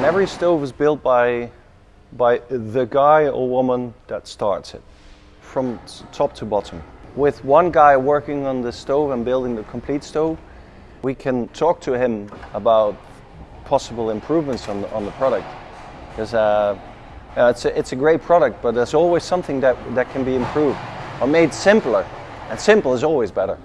And every stove is built by, by the guy or woman that starts it, from top to bottom. With one guy working on the stove and building the complete stove, we can talk to him about possible improvements on the, on the product. Because uh, uh, it's, a, it's a great product, but there's always something that, that can be improved or made simpler. And simple is always better.